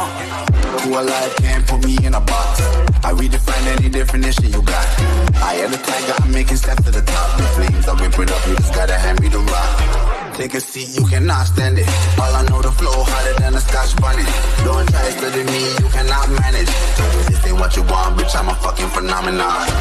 Who alive can't put me in a box. I redefine any definition you got. I am the tiger, I'm making steps to the top. The flames, I whip it up, you just gotta hand me the rock. Take a seat, you cannot stand it. All I know, the flow harder than a scotch bonnet. Don't try studying me, you cannot manage. This ain't what you want, bitch, I'm a fucking phenomenon.